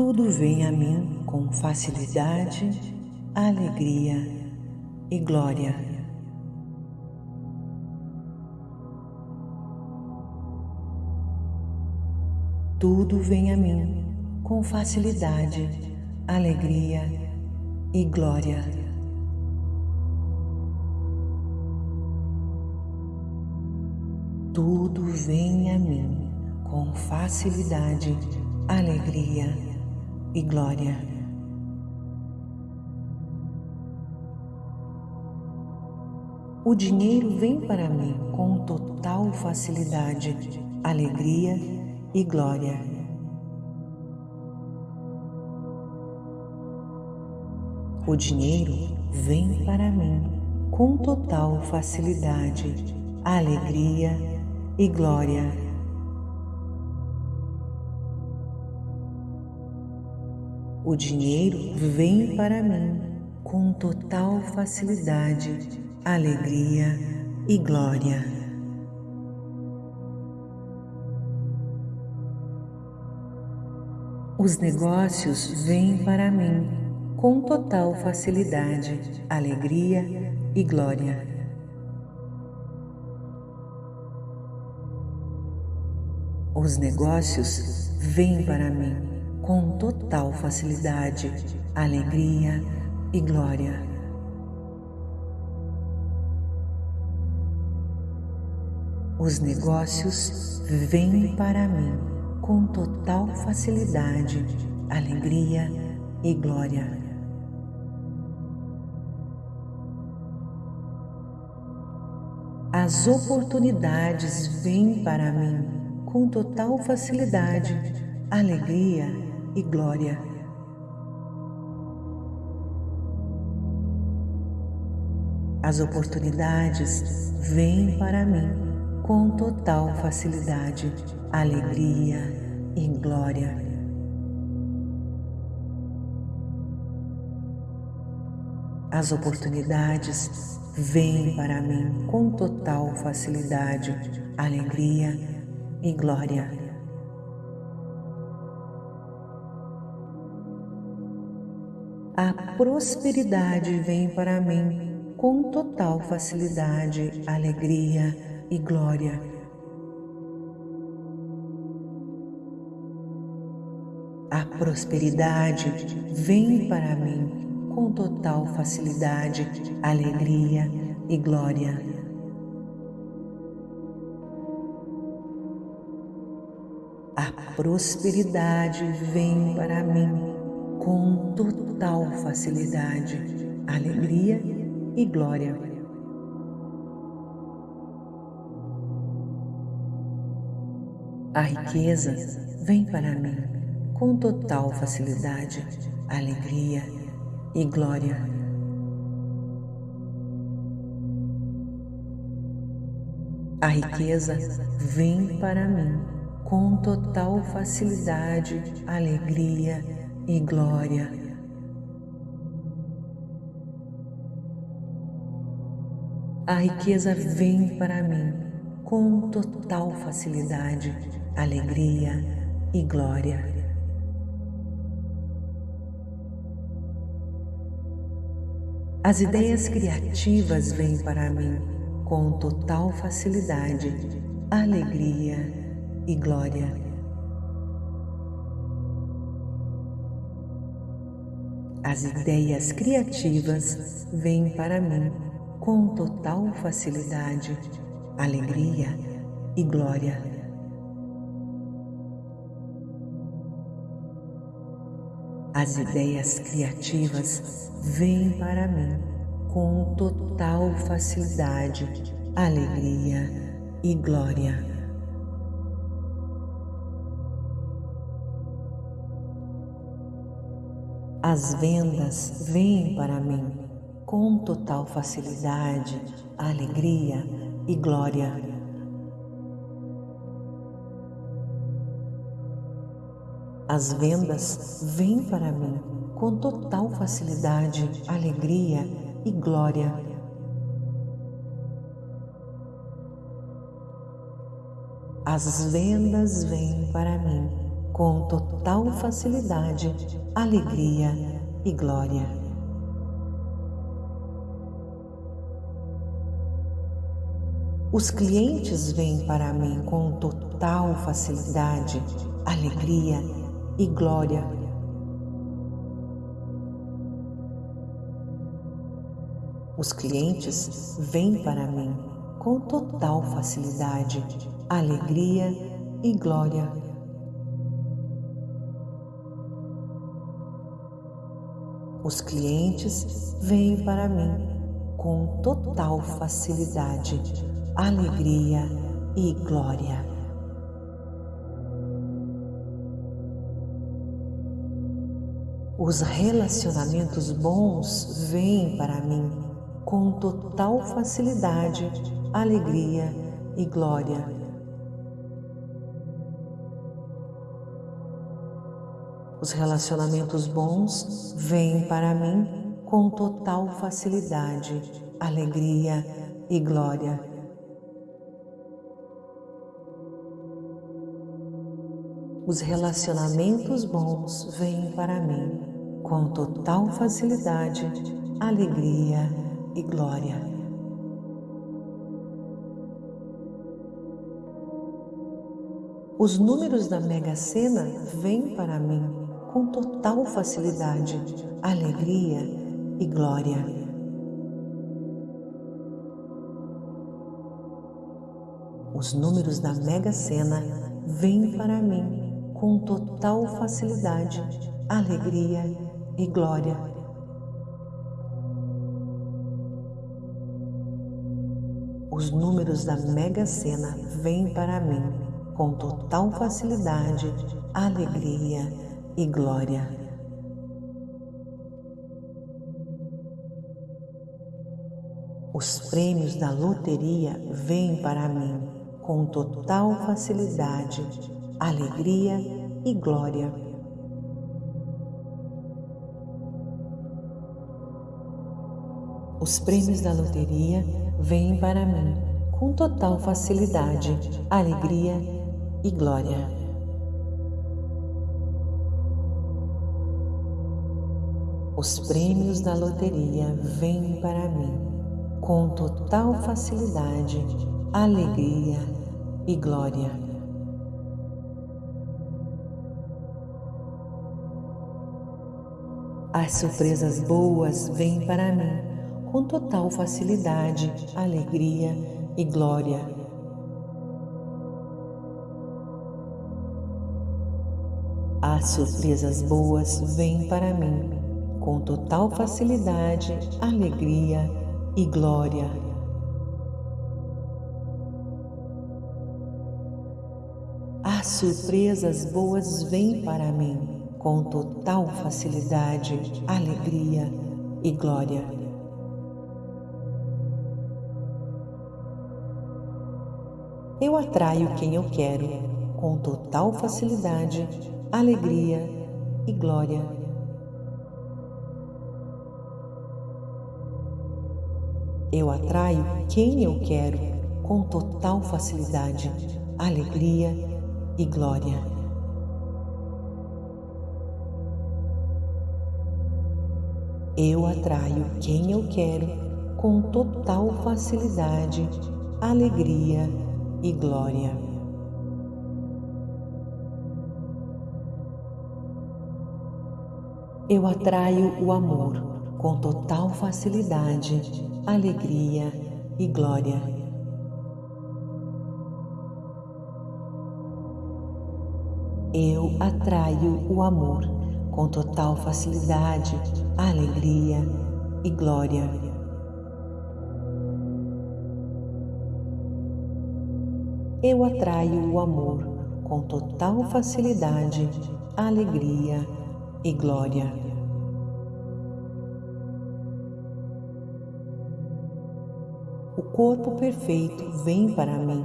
tudo vem a mim com facilidade, alegria e glória. Tudo vem a mim com facilidade, alegria e glória. Tudo vem a mim com facilidade, alegria e glória. O dinheiro vem para mim com total facilidade, alegria e glória. O dinheiro vem para mim com total facilidade, alegria e glória. O dinheiro vem para mim com total facilidade, alegria e glória. Os negócios vêm para mim com total facilidade, alegria e glória. Os negócios vêm para mim com total facilidade, alegria e glória. Os negócios vêm para mim com total facilidade, alegria e glória. As oportunidades vêm para mim com total facilidade, alegria e glória. As oportunidades vêm para mim com total facilidade, alegria e glória. As oportunidades vêm para mim com total facilidade, alegria e glória. A prosperidade vem para mim com total facilidade, alegria e glória. A prosperidade vem para mim com total facilidade, alegria e glória. A prosperidade vem para mim com total facilidade, alegria e glória. A riqueza vem para mim com total facilidade, alegria e glória. A riqueza vem para mim com total facilidade, alegria e glória. A riqueza vem para mim com total facilidade, alegria e glória. As ideias criativas vêm para mim com total facilidade, alegria e glória. As ideias criativas vêm para mim com total facilidade, alegria e glória. As ideias criativas vêm para mim com total facilidade, alegria e glória. As vendas vêm para mim com total facilidade, alegria e glória. As vendas vêm para mim com total facilidade, alegria e glória. As vendas vêm para mim com total facilidade, alegria e glória. Os clientes vêm para mim com total facilidade, alegria e glória. Os clientes vêm para mim com total facilidade, alegria e glória. Os clientes vêm para mim com total facilidade, alegria e glória. Os relacionamentos bons vêm para mim com total facilidade, alegria e glória. Os relacionamentos bons vêm para mim com total facilidade, alegria e glória. Os relacionamentos bons vêm para mim com total facilidade, alegria e glória. Os números da Mega Sena vêm para mim com total facilidade, alegria e glória. Os números da Mega Sena vêm para mim com total facilidade, alegria e glória. Os números da Mega Sena vêm para mim com total facilidade, alegria e glória. Os prêmios da loteria vêm para mim com total facilidade, alegria e glória. Os prêmios da loteria vêm para mim com total facilidade, alegria e glória. Os prêmios da loteria vêm para mim com total facilidade, alegria e glória. As surpresas boas vêm para mim com total facilidade, alegria e glória. As surpresas boas vêm para mim com total facilidade, alegria e glória. As surpresas boas vêm para mim com total facilidade, alegria e glória. eu atraio quem eu quero com total facilidade, alegria e glória. Eu atraio quem eu quero com total facilidade, alegria e glória. Eu atraio quem eu quero com total facilidade, alegria e glória. Eu atraio o amor com total facilidade, alegria e glória. Eu atraio o amor com total facilidade, alegria e glória. eu atraio o amor com total facilidade, alegria e glória. O corpo perfeito vem para mim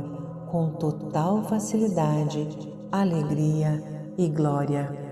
com total facilidade, alegria e glória.